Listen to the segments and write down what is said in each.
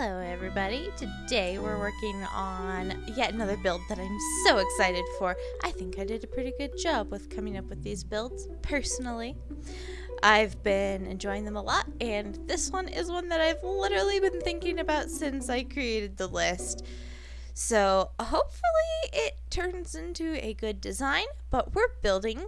Hello everybody! Today we're working on yet another build that I'm so excited for. I think I did a pretty good job with coming up with these builds, personally. I've been enjoying them a lot, and this one is one that I've literally been thinking about since I created the list. So hopefully it turns into a good design, but we're building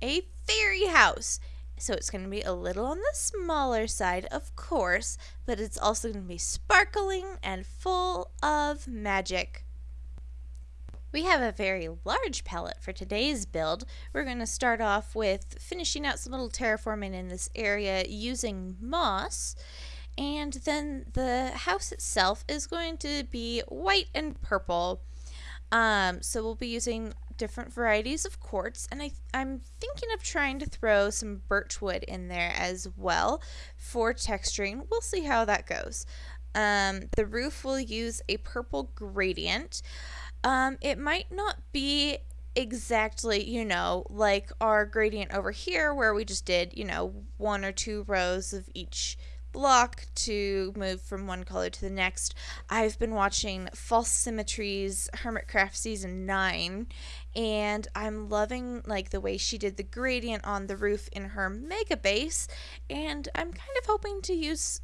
a fairy house. So it's going to be a little on the smaller side, of course, but it's also going to be sparkling and full of magic. We have a very large palette for today's build. We're going to start off with finishing out some little terraforming in this area using moss. And then the house itself is going to be white and purple. Um, so we'll be using different varieties of quartz and I, I'm thinking of trying to throw some birch wood in there as well for texturing. We'll see how that goes. Um, the roof will use a purple gradient. Um, it might not be exactly, you know, like our gradient over here where we just did, you know, one or two rows of each block to move from one color to the next. I've been watching False Symmetry's Hermitcraft Season 9 and I'm loving like the way she did the gradient on the roof in her mega base and I'm kind of hoping to use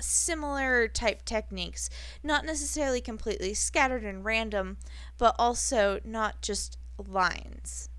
similar type techniques, not necessarily completely scattered and random, but also not just lines.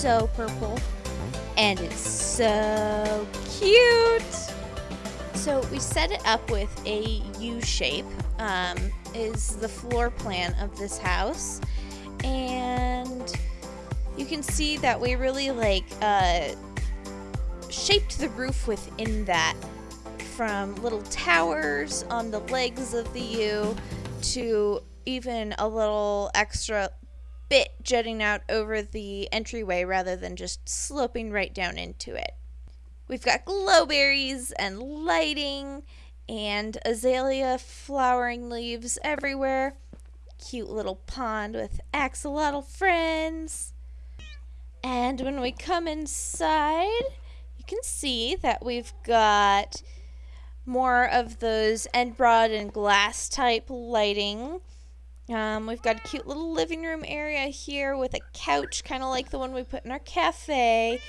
So purple and it's so cute. So we set it up with a U shape um, is the floor plan of this house and you can see that we really like uh, shaped the roof within that from little towers on the legs of the U to even a little extra bit jutting out over the entryway rather than just sloping right down into it. We've got glowberries and lighting and azalea flowering leaves everywhere. Cute little pond with axolotl friends. And when we come inside, you can see that we've got more of those end rod and glass type lighting. Um, we've got a cute little living room area here with a couch, kind of like the one we put in our cafe,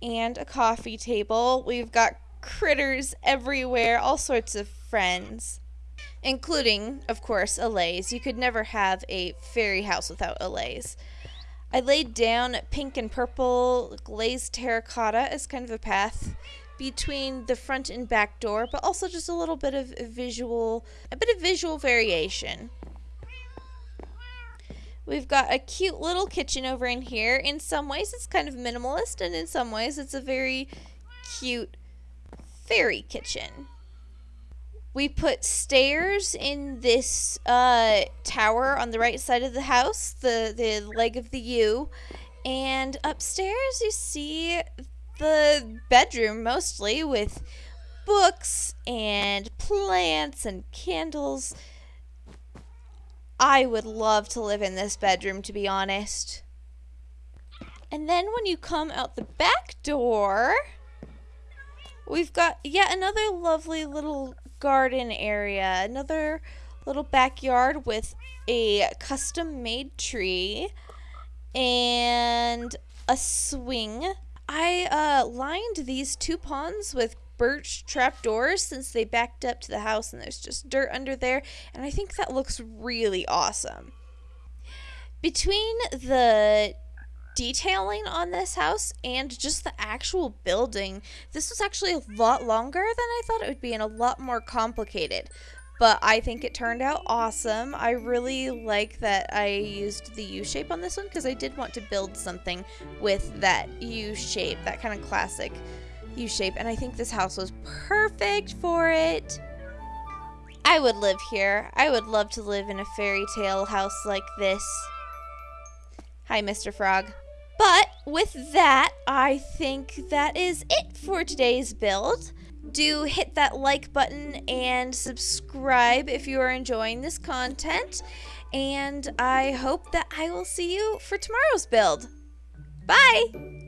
and a coffee table. We've got critters everywhere, all sorts of friends, including, of course, Allays. You could never have a fairy house without Allays. I laid down pink and purple glazed terracotta as kind of a path between the front and back door, but also just a little bit of visual, a bit of visual variation. We've got a cute little kitchen over in here. In some ways, it's kind of minimalist, and in some ways, it's a very cute fairy kitchen. We put stairs in this uh, tower on the right side of the house, the, the leg of the U. And upstairs, you see the bedroom mostly with books and plants and candles. I would love to live in this bedroom, to be honest. And then when you come out the back door, we've got yet another lovely little garden area, another little backyard with a custom made tree and a swing I uh, lined these two ponds with birch trapdoors since they backed up to the house and there's just dirt under there, and I think that looks really awesome. Between the detailing on this house and just the actual building, this was actually a lot longer than I thought it would be and a lot more complicated but I think it turned out awesome. I really like that I used the U shape on this one because I did want to build something with that U shape, that kind of classic U shape, and I think this house was perfect for it. I would live here. I would love to live in a fairy tale house like this. Hi, Mr. Frog. But with that, I think that is it for today's build do hit that like button and subscribe if you are enjoying this content. And I hope that I will see you for tomorrow's build. Bye!